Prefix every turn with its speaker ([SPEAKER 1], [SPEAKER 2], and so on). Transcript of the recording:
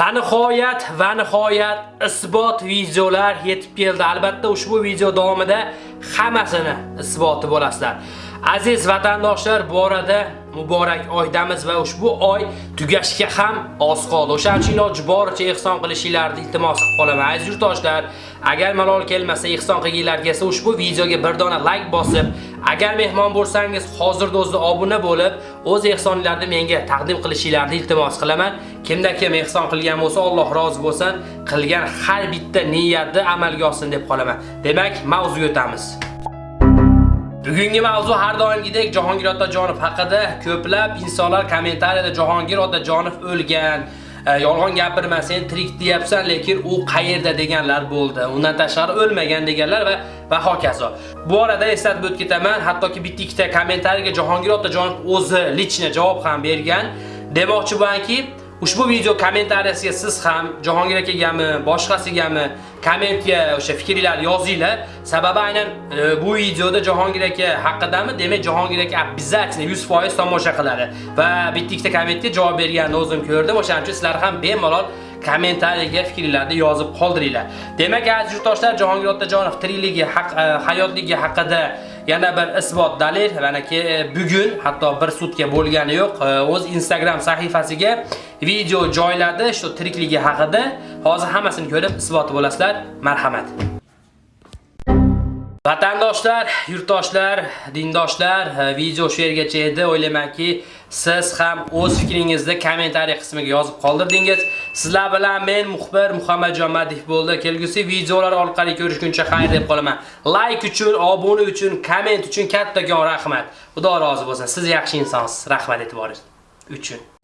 [SPEAKER 1] Va nihoyat va nihoyat isbot videolar yetib keldi. Albatta ushbu video davomida hammasini isboti bo'lasizlar. Aziz vatandoshlar, bu orada muborak oydamiz va ushbu oy tugashga ham oz qoldi. O'shaning uchun iloji boricha ehson qilishingizni iltimos qilib qolaman. Aziz yurtdoshlar, agar malol kelmasa ehson qilganlarga esa ushbu videoga bir dona like bosib, agar mehmon bo'lsangiz hozirda o'zida obuna bo'lib, o'z ehsonlaringizni menga taqdim qilishingizni iltimos qilaman. Kimda kim ehson qilgan bo'lsa, Alloh rozi bo'lsin, qilgan har bitta niyatni amalga olsin deb qolaman. Demak, mavzuga o'tamiz. Bugungi mavzu har doimgidek Jahongir Otajonov haqida ko'plab insonlar kommentariyada Jahongir Otajonov o'lgan, e, yolg'on gapirma, sen tirik deyapsan, lekin u qayerda deganlar bo'ldi. Undan tashqari o'lmagan deganlar va va hokazo. Bu orada eslatib o'tib ketaman, hattoki bitta ikkita kommentariyaga Jahongir Otajonov o'zi lichna javob ham bergan. Demoqchi bo'lanki, Ushbu video kommentariyasiga siz ham Jahongir akagami, boshqasigami kommentga o'sha fikrlar yozinglar. Sababi aynan e, bu videoda Jahongir aka haqidami, demak Jahongir aka обязательно 100% tomosha qiladi va bitta ikkita kommentga javob berganini o'zim ko'rdim. O'shaning uchun sizlar ham bemalol kommentariyaga fikrlarni yozib qoldiringlar. Demak, aziz yurtdoshlar, Jahongir Otajonov tirikligi, haq, e, hayotligi haqida yana bir isbot dalil manaki e, bugun hatto bir sutka bo'lgani yo'q. E, o'z Instagram sahifasiga video joyladi shu tirikligi haqida. Hozir hammasini ko'rib isboti bo'lasizlar. Marhamat. Vatandoshlar, yurtdoshlar, dindoshlar, e, video shu yergacha edi. O'ylaymanki, siz ham o'z fikringizni kommentariy qismiga yozib qoldirdingiz. Sizlar bilan men muxbir Muhammadjon Madih bo'ldi. Kelgusi videolar orqali ko'rishguncha xayr deb qolaman. Like uchun, obuna uchun, komment uchun kattakon rahmat. Xudo rozi bo'lsin. Siz yaxshi insonsiz. Rahmat e'tiboringiz uchun.